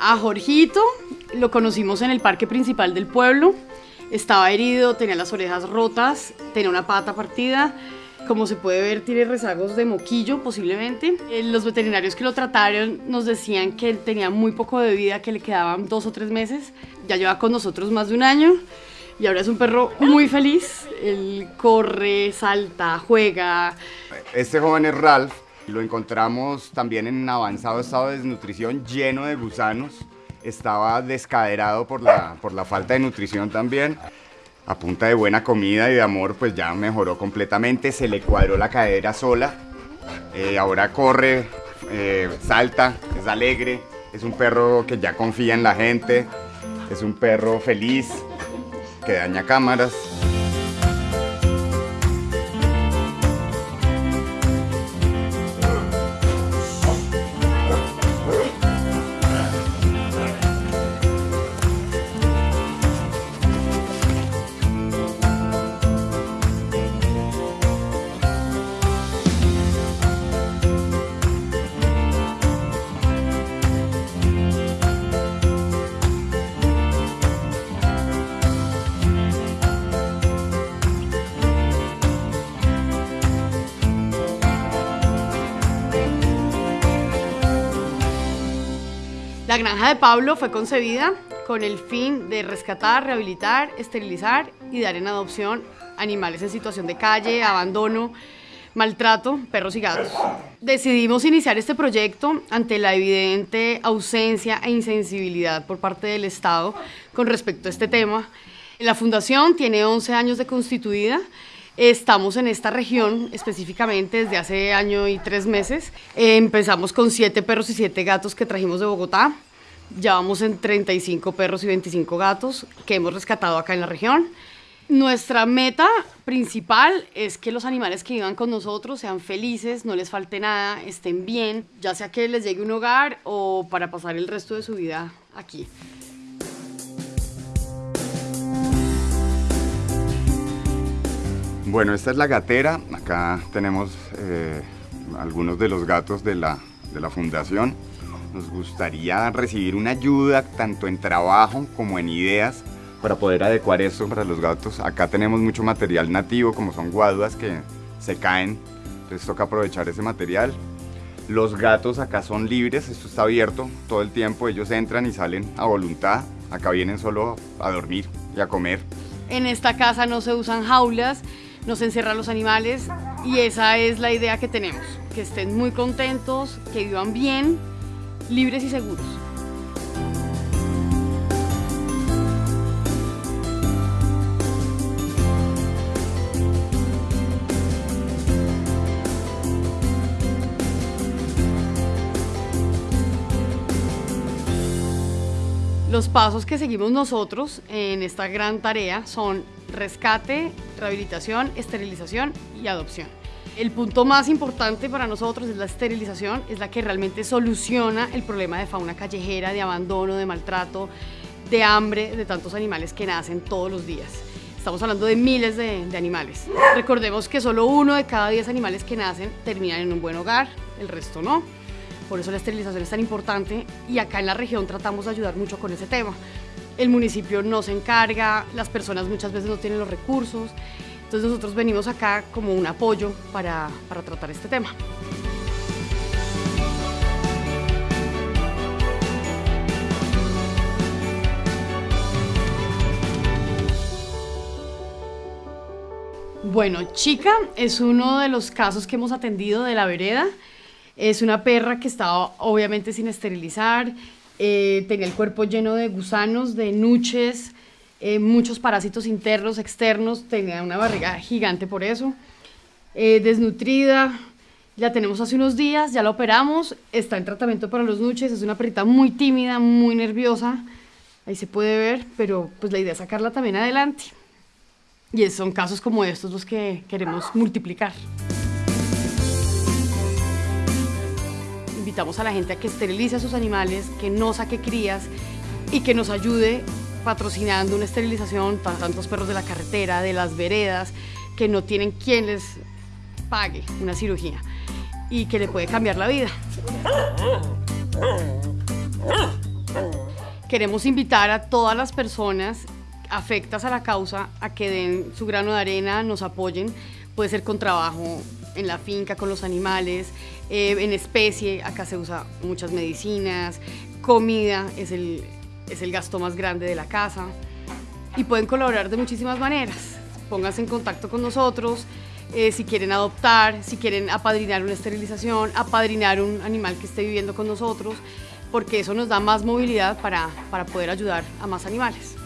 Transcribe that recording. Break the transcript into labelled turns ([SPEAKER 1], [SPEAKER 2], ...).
[SPEAKER 1] A Jorgito lo conocimos en el parque principal del pueblo. Estaba herido, tenía las orejas rotas, tenía una pata partida. Como se puede ver, tiene rezagos de moquillo posiblemente. Eh, Los veterinarios que lo trataron nos decían que él tenía muy poco de vida, que le quedaban dos o tres meses. Ya lleva con nosotros más de un año y ahora es un perro muy feliz. Él corre, salta, juega.
[SPEAKER 2] Este joven es Ralph. Lo encontramos también en avanzado estado de desnutrición, lleno de gusanos. Estaba descaderado por la, por la falta de nutrición también. A punta de buena comida y de amor, pues ya mejoró completamente. Se le cuadró la cadera sola. Eh, ahora corre, eh, salta, es alegre. Es un perro que ya confía en la gente. Es un perro feliz, que daña cámaras.
[SPEAKER 1] La granja de Pablo fue concebida con el fin de rescatar, rehabilitar, esterilizar y dar en adopción animales en situación de calle, abandono, maltrato, perros y gatos. Decidimos iniciar este proyecto ante la evidente ausencia e insensibilidad por parte del Estado con respecto a este tema. La fundación tiene 11 años de constituida. Estamos en esta región específicamente desde hace año y tres meses. Empezamos con siete perros y siete gatos que trajimos de Bogotá. Ya vamos en 35 perros y 25 gatos que hemos rescatado acá en la región. Nuestra meta principal es que los animales que vivan con nosotros sean felices, no les falte nada, estén bien, ya sea que les llegue un hogar o para pasar el resto de su vida aquí.
[SPEAKER 2] Bueno, esta es la gatera. Acá tenemos eh, algunos de los gatos de la, de la fundación. Nos gustaría recibir una ayuda tanto en trabajo como en ideas para poder adecuar esto para los gatos. Acá tenemos mucho material nativo, como son guaduas que se caen, entonces toca aprovechar ese material. Los gatos acá son libres, esto está abierto todo el tiempo, ellos entran y salen a voluntad. Acá vienen solo a dormir y a comer.
[SPEAKER 1] En esta casa no se usan jaulas, no se encierran los animales y esa es la idea que tenemos, que estén muy contentos, que vivan bien, libres y seguros. Los pasos que seguimos nosotros en esta gran tarea son rescate, rehabilitación, esterilización y adopción. El punto más importante para nosotros es la esterilización, es la que realmente soluciona el problema de fauna callejera, de abandono, de maltrato, de hambre de tantos animales que nacen todos los días. Estamos hablando de miles de, animales. Recordemos que solo uno de cada diez animales que nacen terminan en un buen hogar, el resto no. Por eso la esterilización es tan importante y acá en la región tratamos de ayudar mucho con ese tema. El municipio no se encarga, las personas muchas veces no tienen los recursos, entonces nosotros venimos acá como un apoyo para, para tratar este tema. Bueno, Chica es uno de los casos que hemos atendido de la vereda. Es una perra que estaba obviamente sin esterilizar, eh, tenía el cuerpo lleno de gusanos, de nuches, eh, muchos parásitos internos, externos, tenía una barriga gigante por eso, eh, desnutrida, la tenemos hace unos días, ya la operamos, está en tratamiento para los nuches, es una perrita muy tímida, muy nerviosa, ahí se puede ver, pero pues la idea es sacarla también adelante. Y son casos como estos los que queremos multiplicar. Invitamos a la gente a que esterilice a sus animales, que no saque crías y que nos ayude patrocinando una esterilización para tantos perros de la carretera, de las veredas, que no tienen quien les pague una cirugía y que le puede cambiar la vida. queremos invitar a todas las personas afectas a la causa a que den su grano de arena, nos apoyen. Puede ser con trabajo en la finca, con los animales, eh, en especie, acá se usa muchas medicinas, comida es el, es el gasto más grande de la casa y pueden colaborar de muchísimas maneras. Pónganse en contacto con nosotros, eh, si quieren adoptar, si quieren apadrinar una esterilización, apadrinar un animal que esté viviendo con nosotros, porque eso nos da más movilidad para, para poder ayudar a más animales.